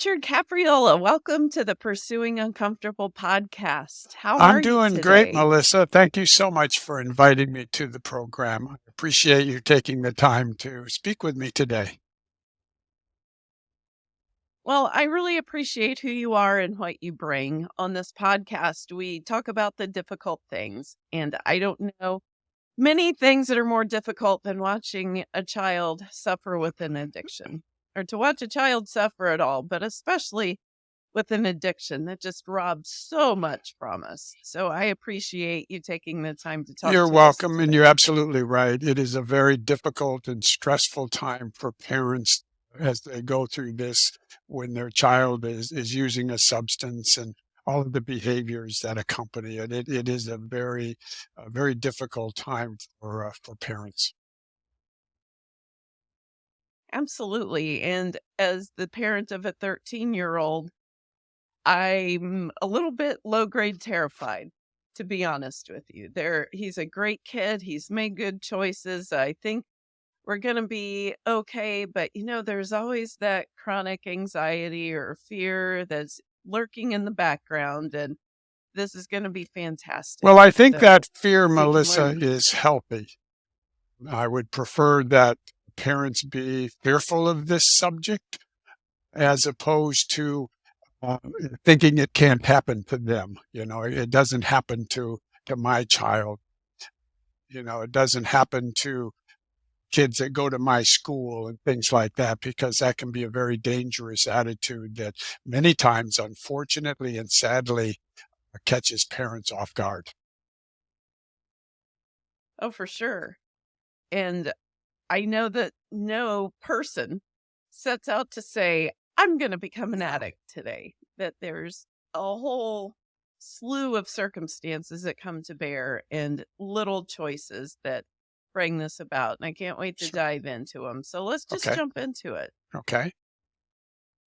Richard Capriola, welcome to the Pursuing Uncomfortable podcast. How are you? I'm you doing great. Melissa. Thank you so much for inviting me to the program. I appreciate you taking the time to speak with me today. Well, I really appreciate who you are and what you bring. On this podcast, we talk about the difficult things, and I don't know many things that are more difficult than watching a child suffer with an addiction or to watch a child suffer at all, but especially with an addiction that just robs so much from us. So I appreciate you taking the time to talk You're to us welcome, and you're absolutely right. It is a very difficult and stressful time for parents as they go through this when their child is, is using a substance and all of the behaviors that accompany it. It, it is a very, a very difficult time for uh, for parents. Absolutely. And as the parent of a 13 year old, I'm a little bit low grade terrified, to be honest with you. There, he's a great kid. He's made good choices. I think we're going to be okay. But, you know, there's always that chronic anxiety or fear that's lurking in the background. And this is going to be fantastic. Well, I think So that fear, Melissa, learn. is healthy. I would prefer that parents be fearful of this subject as opposed to uh, thinking it can't happen to them. You know, it doesn't happen to to my child. You know, it doesn't happen to kids that go to my school and things like that because that can be a very dangerous attitude that many times, unfortunately and sadly, catches parents off guard. Oh, for sure. And I know that no person sets out to say, I'm going to become an addict today, that there's a whole slew of circumstances that come to bear and little choices that bring this about. And I can't wait to Sure. dive into them. So let's just Okay. jump into it. Okay.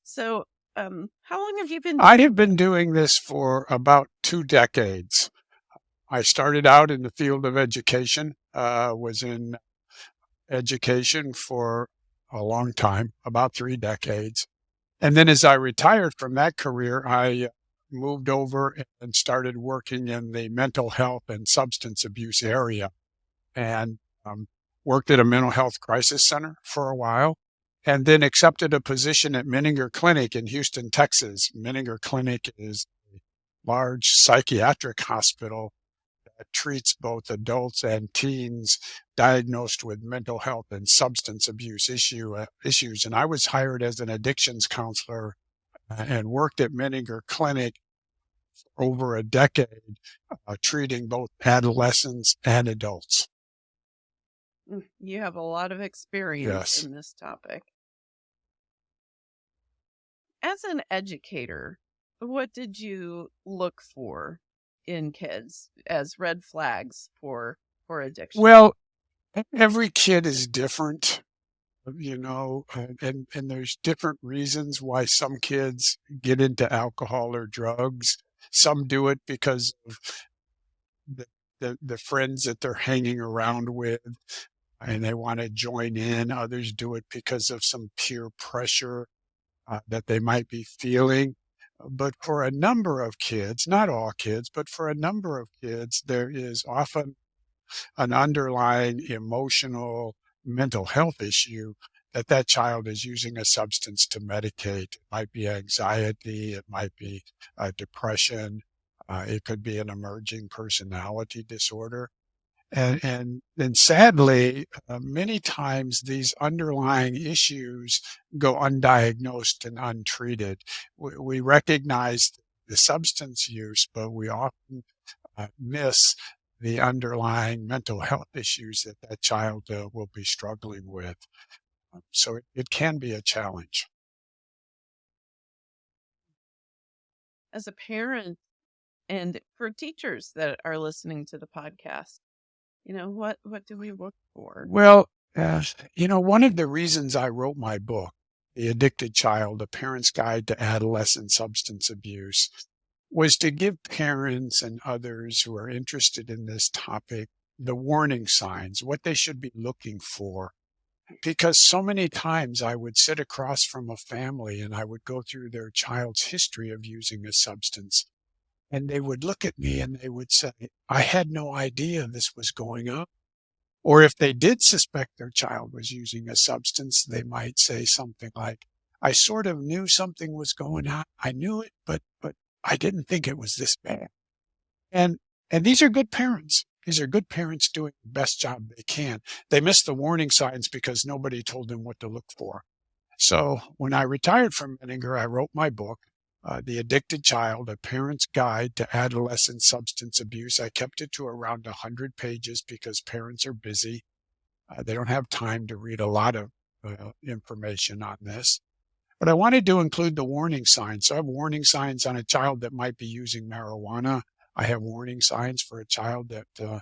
So, um, how long have you been I have been doing this for about two decades. I started out in the field of education, uh, was in education for a long time, about three decades. And then as I retired from that career, I moved over and started working in the mental health and substance abuse area and um, worked at a mental health crisis center for a while and then accepted a position at Menninger Clinic in Houston, Texas. Menninger Clinic is a large psychiatric hospital that treats both adults and teens diagnosed with mental health and substance abuse issue uh, issues. And I was hired as an addictions counselor uh, and worked at Menninger Clinic for over a decade, uh, treating both adolescents and adults. Mm, You have a lot of experience Yes. in this topic. As an educator, what did you look for in kids as red flags for for addiction? Well, every kid is different, you know, and, and, and there's different reasons why some kids get into alcohol or drugs. Some do it because of the, the, the friends that they're hanging around with and they want to join in. Others do it because of some peer pressure uh, that they might be feeling. But for a number of kids, not all kids, but for a number of kids, there is often an underlying emotional mental health issue that that child is using a substance to medicate. It might be anxiety, it might be uh, depression, uh, it could be an emerging personality disorder. And, and then sadly, uh, many times these underlying issues go undiagnosed and untreated. We, we recognize the substance use, but we often uh, miss the underlying mental health issues that that child uh, will be struggling with. Um, So it, it can be a challenge. As a parent and for teachers that are listening to the podcast, you know, what what do we look for? Well, uh, you know, one of the reasons I wrote my book, The Addicted Child, A Parent's Guide to Adolescent Substance Abuse, was to give parents and others who are interested in this topic the warning signs, what they should be looking for because so many times I would sit across from a family and I would go through their child's history of using a substance, and they would look at me and they would say, "I had no idea this was going on." Or if they did suspect their child was using a substance, they might say something like, "I sort of knew something was going on. I knew it, but but I didn't think it was this bad." And and these are good parents. These are good parents doing the best job they can. They missed the warning signs because nobody told them what to look for. So when I retired from Menninger, I wrote my book, uh, The Addicted Child, A Parent's Guide to Adolescent Substance Abuse. I kept it to around 100 pages because parents are busy. Uh, they don't have time to read a lot of uh, information on this. But I wanted to include the warning signs. So I have warning signs on a child that might be using marijuana. I have warning signs for a child that uh,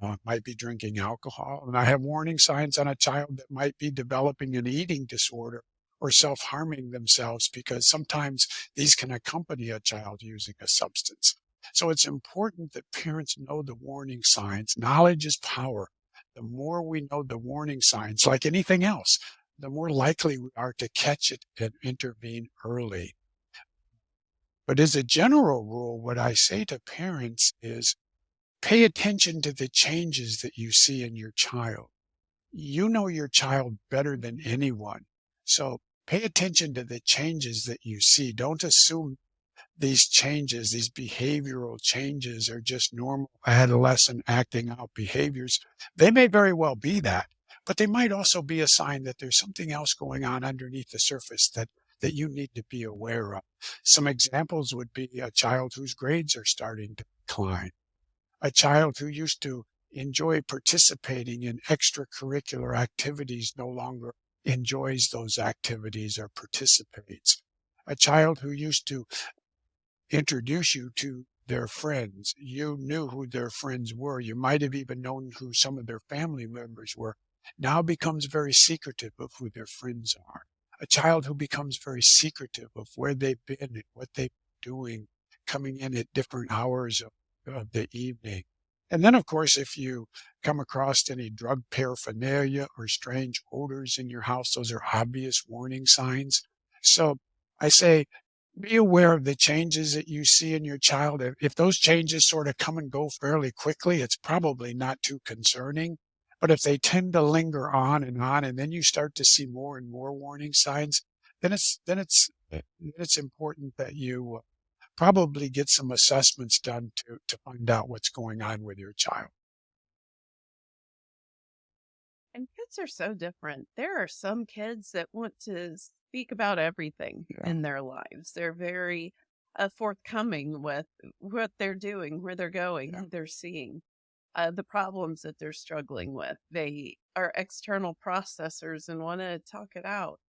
uh, might be drinking alcohol. And I have warning signs on a child that might be developing an eating disorder or self harming themselves because sometimes these can accompany a child using a substance. So it's important that parents know the warning signs. Knowledge is power. The more we know the warning signs, like anything else, the more likely we are to catch it and intervene early. But as a general rule, what I say to parents is pay attention to the changes that you see in your child. You know your child better than anyone. So pay attention to the changes that you see. Don't assume these changes, these behavioral changes are just normal adolescent acting out behaviors. They may very well be that, but they might also be a sign that there's something else going on underneath the surface that that you need to be aware of. Some examples would be a child whose grades are starting to decline, a child who used to enjoy participating in extracurricular activities no longer enjoys those activities or participates, a child who used to introduce you to their friends. You knew who their friends were. You might have even known who some of their family members were. Now becomes very secretive of who their friends are a child who becomes very secretive of where they've been and what they've been doing, coming in at different hours of, of the evening. And then, of course, if you come across any drug paraphernalia or strange odors in your house, those are obvious warning signs. So I say, be aware of the changes that you see in your child. If those changes sort of come and go fairly quickly, it's probably not too concerning. But if they tend to linger on and on, and then you start to see more and more warning signs, then it's then it's then it's important that you uh, probably get some assessments done to to find out what's going on with your child. And kids are so different. There are some kids that want to speak about everything Yeah. in their lives. They're very uh, forthcoming with what they're doing, where they're going, Yeah. they're seeing uh, the problems that they're struggling with. They are external processors and want to talk it out.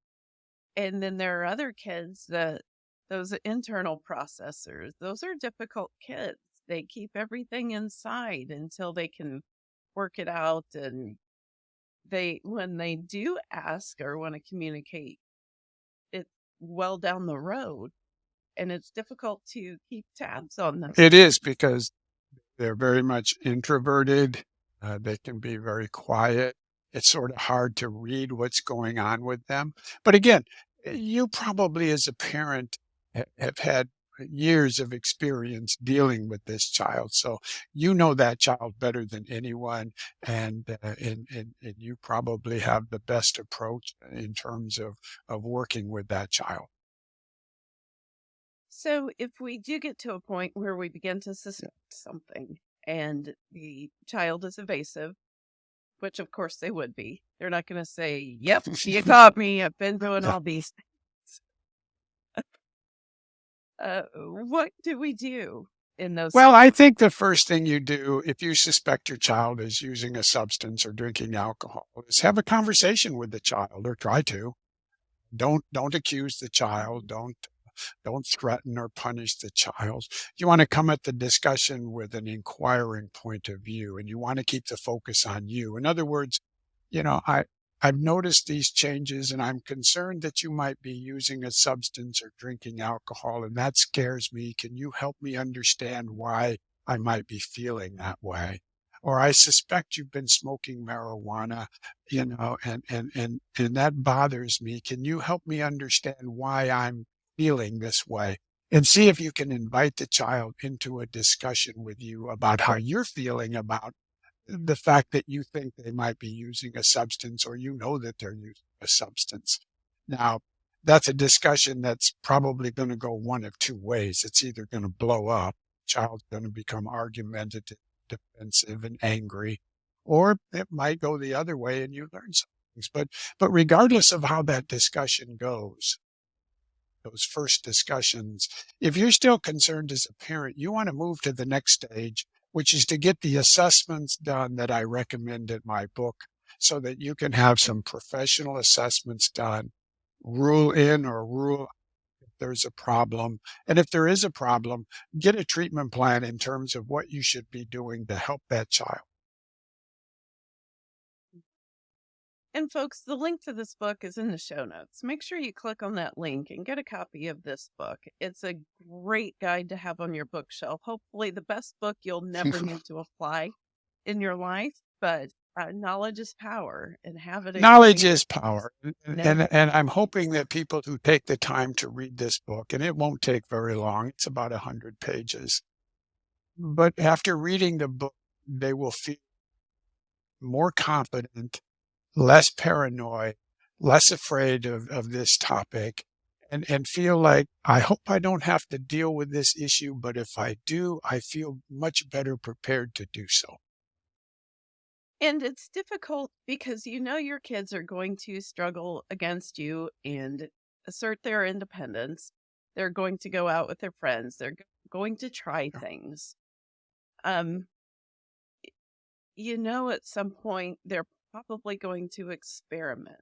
And then there are other kids that those internal processors, those are difficult kids. They keep everything inside until they can work it out. And they, when they do ask or want to communicate, it's well down the road. And it's difficult to keep tabs on them. It is because they're very much introverted. Uh, they can be very quiet. It's sort of hard to read what's going on with them. But again, eh, you probably as a parent have had years of experience dealing with this child. So you know that child better than anyone. And, uh, and, and, and you probably have the best approach in terms of, of working with that child. So, if we do get to a point where we begin to suspect something and the child is evasive, which of course they would be, they're not going to say, Yep, you caught me. I've been doing Yeah. all these. Uh, what do we do in those? Well, I think the first thing you do if you suspect your child is using a substance or drinking alcohol is have a conversation with the child or try to. Don't don't accuse the child. Don't don't threaten or punish the child. You want to come at the discussion with an inquiring point of view and you want to keep the focus on you. In other words, you know, I I've noticed these changes and I'm concerned that you might be using a substance or drinking alcohol and that scares me. Can you help me understand why I might be feeling that way? or I suspect you've been smoking marijuana, you know, and and and and that bothers me. Can you help me understand why I'm feeling this way? And see if you can invite the child into a discussion with you about how you're feeling about the fact that you think they might be using a substance or you know that they're using a substance. Now, that's a discussion that's probably going to go one of two ways. It's either going to blow up, child's going to become argumentative, defensive, and angry, or it might go the other way and you learn some things. But but regardless of how that discussion goes, those first discussions, if you're still concerned as a parent, you want to move to the next stage, which is to get the assessments done that I recommend in my book so that you can have some professional assessments done rule in or rule if there's a problem. And if there is a problem, get a treatment plan in terms of what you should be doing to help that child. And folks, the link to this book is in the show notes. Make sure you click on that link and get a copy of this book. It's a great guide to have on your bookshelf. Hopefully, the best book you'll never need to apply in your life, but uh, knowledge is power and have it. Knowledge is power. And, and, and I'm hoping that people who take the time to read this book, and it won't take very long, it's about a hundred pages. But after reading the book, they will feel more confident, less paranoid, less afraid of, of this topic, and, and feel like, I hope I don't have to deal with this issue, but if I do, I feel much better prepared to do so. And it's difficult because you know your kids are going to struggle against you and assert their independence. They're going to go out with their friends. They're going to try things. Um, you know, at some point, they're probably going to experiment.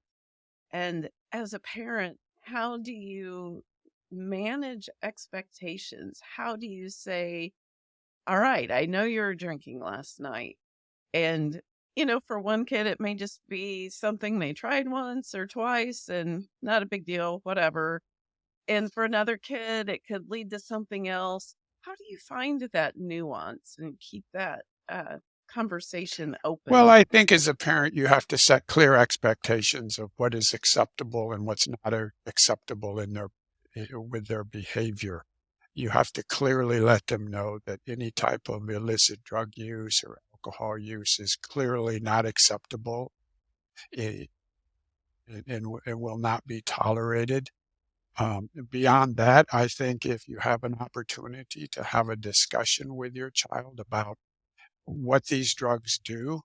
And as a parent, how do you manage expectations? How do you say, all right, I know you were drinking last night and you know, for one kid, it may just be something they tried once or twice and not a big deal, whatever. And for another kid, it could lead to something else. How do you find that nuance and keep that uh, conversation open? Well, I think as a parent, you have to set clear expectations of what is acceptable and what's not acceptable in their eh, with their behavior. You have to clearly let them know that any type of illicit drug use or alcohol use is clearly not acceptable it, and, and will not be tolerated. Um, beyond that, I think if you have an opportunity to have a discussion with your child about what these drugs do,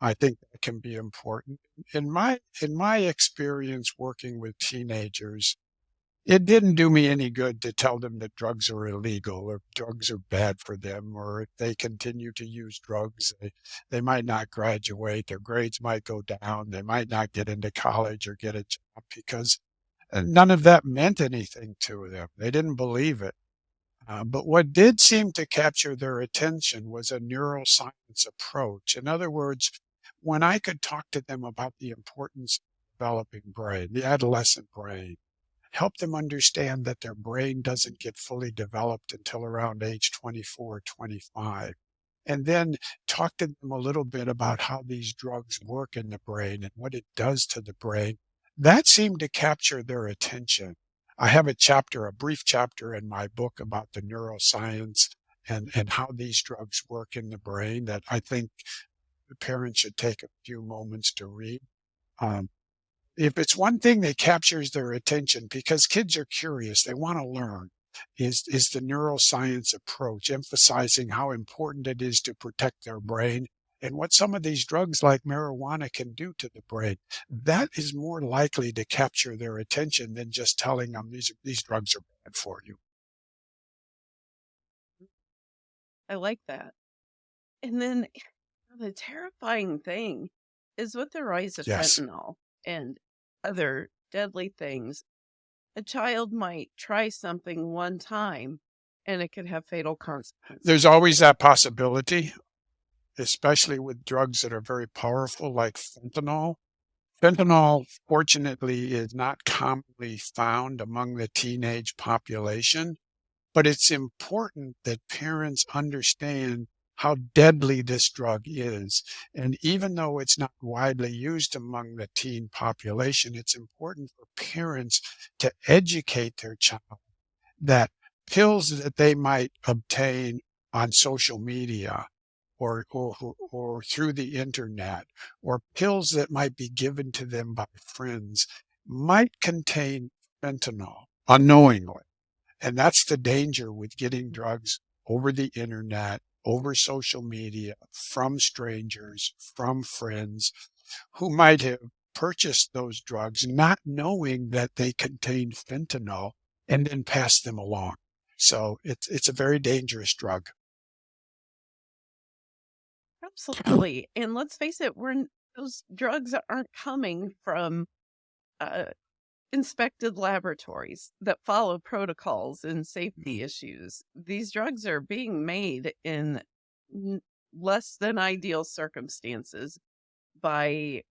I think that can be important. In my in my experience working with teenagers, it didn't do me any good to tell them that drugs are illegal or drugs are bad for them, or if they continue to use drugs, they, they might not graduate, their grades might go down, they might not get into college or get a job because uh, none of that meant anything to them. They didn't believe it. Uh, but what did seem to capture their attention was a neuroscience approach. In other words, when I could talk to them about the importance of developing brain, the adolescent brain, help them understand that their brain doesn't get fully developed until around age 24, 25. And then talk to them a little bit about how these drugs work in the brain and what it does to the brain. That seemed to capture their attention. I have a chapter, a brief chapter in my book about the neuroscience and, and how these drugs work in the brain that I think the parents should take a few moments to read. Um, if it's one thing that captures their attention because kids are curious, they want to learn, is, is the neuroscience approach, emphasizing how important it is to protect their brain and what some of these drugs like marijuana can do to the brain. That is more likely to capture their attention than just telling them these, these drugs are bad for you. I like that. And then eh, the terrifying thing is with the rise of yes. fentanyl and other deadly things. A child might try something one time and it could have fatal consequences. There's always that possibility, especially with drugs that are very powerful like fentanyl. Fentanyl, fortunately, is not commonly found among the teenage population, but it's important that parents understand how deadly this drug is. And even though it's not widely used among the teen population, it's important for parents to educate their child that pills that they might obtain on social media or, or, or through the internet or pills that might be given to them by friends might contain fentanyl unknowingly. And that's the danger with getting drugs over the internet, over social media, from strangers, from friends who might have purchased those drugs not knowing that they contain fentanyl and then pass them along. So it's it's a very dangerous drug. Absolutely, and let's face it, we're those drugs aren't coming from, uh, inspected laboratories that follow protocols and safety issues. These drugs are being made in less than ideal circumstances by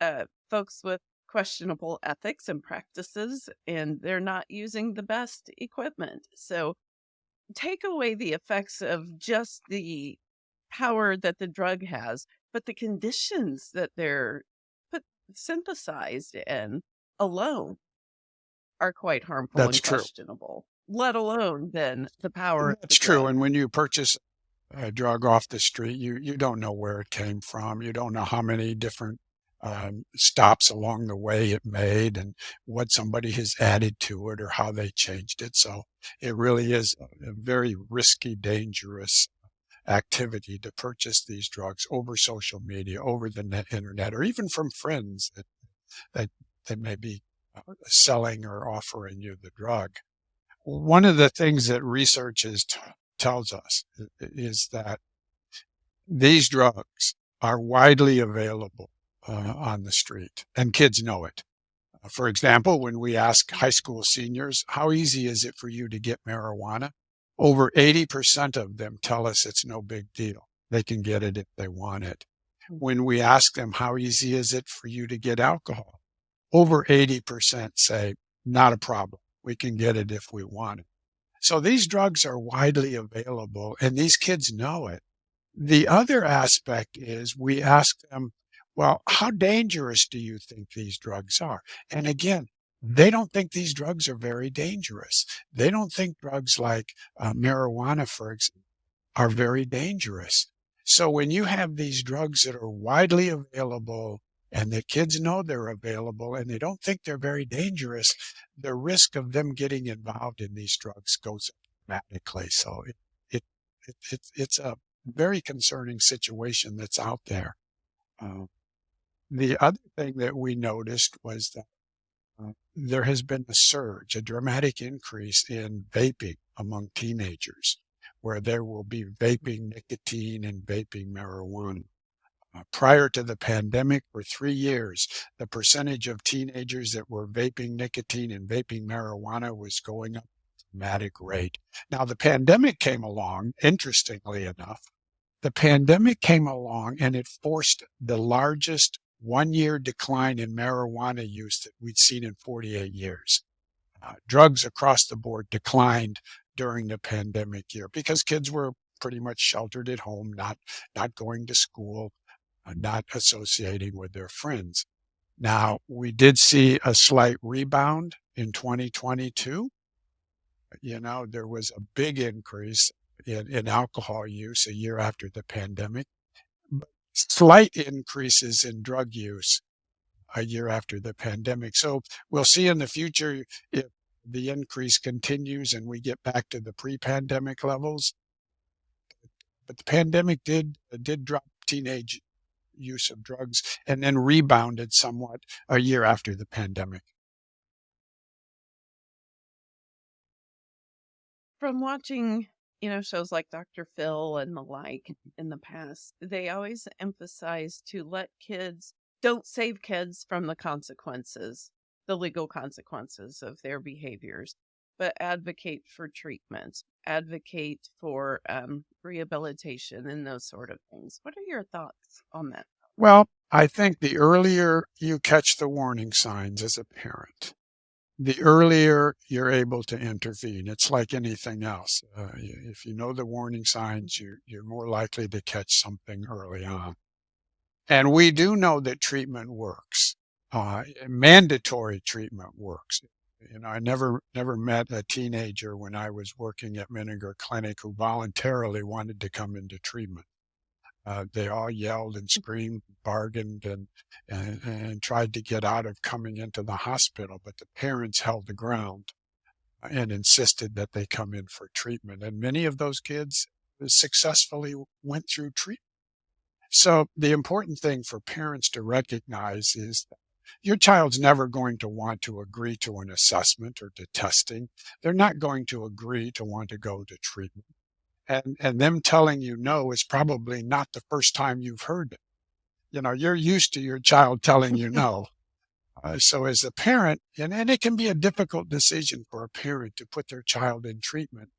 uh, folks with questionable ethics and practices, and they're not using the best equipment. So take away the effects of just the power that the drug has, but the conditions that they're put synthesized in alone are quite harmful That's and true. questionable, let alone then the power of the That's true. And when you purchase a drug off the street, you you don't know where it came from. You don't know how many different um, stops along the way it made and what somebody has added to it or how they changed it. So it really is a very risky, dangerous activity to purchase these drugs over social media, over the net internet, or even from friends that that, that may be uh, selling or offering you the drug. One of the things that research is tells us is that these drugs are widely available uh, on the street, and kids know it. For example, when we ask high school seniors, how easy is it for you to get marijuana? Over 80% of them tell us it's no big deal. They can get it if they want it. Mm. When we ask them, how easy is it for you to get alcohol? Over 80% say, not a problem. We can get it if we want it. So these drugs are widely available and these kids know it. The other aspect is we ask them, well, how dangerous do you think these drugs are? And again, they don't think these drugs are very dangerous. They don't think drugs like uh, marijuana, for example, are very dangerous. So when you have these drugs that are widely available and the kids know they're available and they don't think they're very dangerous, the risk of them getting involved in these drugs goes dramatically. So it, it, it, it it's a very concerning situation that's out there. Uh, the other thing that we noticed was that uh, there has been a surge, a dramatic increase in vaping among teenagers, where there will be vaping nicotine and vaping marijuana. Uh, prior to the pandemic, for three years, the percentage of teenagers that were vaping nicotine and vaping marijuana was going up at a dramatic rate. Now, the pandemic came along, interestingly enough, the pandemic came along and it forced the largest one-year decline in marijuana use that we'd seen in 48 years. Uh, drugs across the board declined during the pandemic year because kids were pretty much sheltered at home, not not going to school, uh, not associating with their friends. Now, we did see a slight rebound in 2022. You know, there was a big increase in, in alcohol use a year after the pandemic, slight increases in drug use a year after the pandemic. So we'll see in the future if the increase continues and we get back to the pre-pandemic levels. But the pandemic did did drop teenage use of drugs and then rebounded somewhat a year after the pandemic. From watching, you know, shows like Dr. Phil and the like in the past, they always emphasize to let kids don't save kids from the consequences, the legal consequences of their behaviors, but advocate for treatment, advocate for um, rehabilitation and those sort of things. What are your thoughts on that? Well, I think the earlier you catch the warning signs as a parent, the earlier you're able to intervene, it's like anything else. Uh, if you know the warning signs, you're you're more likely to catch something early on. And we do know that treatment works. Uh, mandatory treatment works. You know, I never never met a teenager when I was working at Menninger Clinic who voluntarily wanted to come into treatment. Uh, they all yelled and screamed, bargained, and, and and tried to get out of coming into the hospital, but the parents held the ground and insisted that they come in for treatment. And many of those kids successfully went through treatment. So the important thing for parents to recognize is that your child's never going to want to agree to an assessment or to testing. They're not going to agree to want to go to treatment. And, and them telling you no is probably not the first time you've heard it. You know, you're used to your child telling you no. Uh, so as a parent, and, and it can be a difficult decision for a parent to put their child in treatment,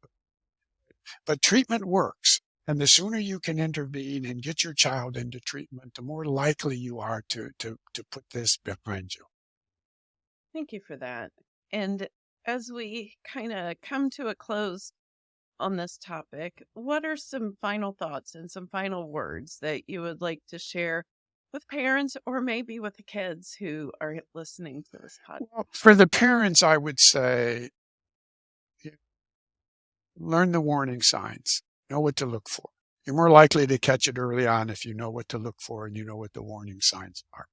but treatment works. And the sooner you can intervene and get your child into treatment, the more likely you are to to to put this behind you. Thank you for that. And as we kind of come to a close on this topic, what are some final thoughts and some final words that you would like to share with parents or maybe with the kids who are listening to this podcast? Well, for the parents, I would say learn the warning signs, know what to look for. You're more likely to catch it early on if you know what to look for and you know what the warning signs are.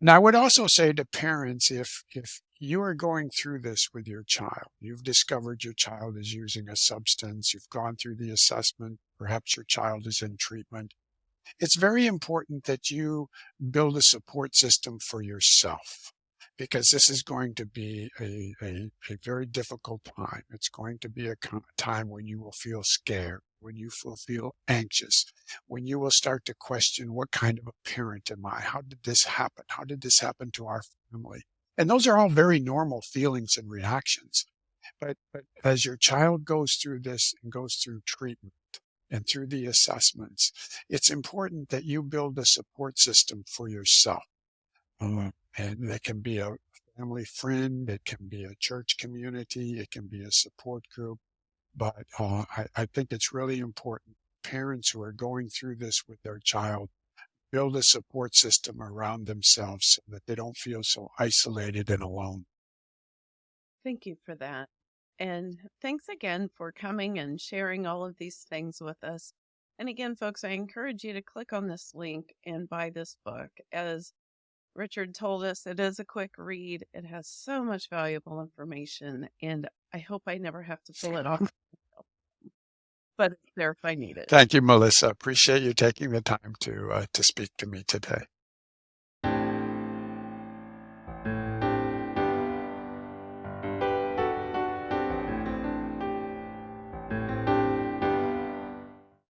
And I would also say to parents, if, if you are going through this with your child, you've discovered your child is using a substance, you've gone through the assessment, perhaps your child is in treatment, it's very important that you build a support system for yourself because this is going to be a, a, a very difficult time. It's going to be a time when you will feel scared, when you will feel anxious, when you will start to question what kind of a parent am I? How did this happen? How did this happen to our family? And those are all very normal feelings and reactions. But, but as your child goes through this and goes through treatment and through the assessments, it's important that you build a support system for yourself. Uh, and that can be a family friend, it can be a church community, it can be a support group. But uh, I, I think it's really important parents who are going through this with their child build a support system around themselves so that they don't feel so isolated and alone. Thank you for that. And thanks again for coming and sharing all of these things with us. And again, folks, I encourage you to click on this link and buy this book. As Richard told us it is a quick read. It has so much valuable information, and I hope I never have to pull it off. But it's there if I need it. Thank you, Melissa. Appreciate you taking the time to uh, to speak to me today.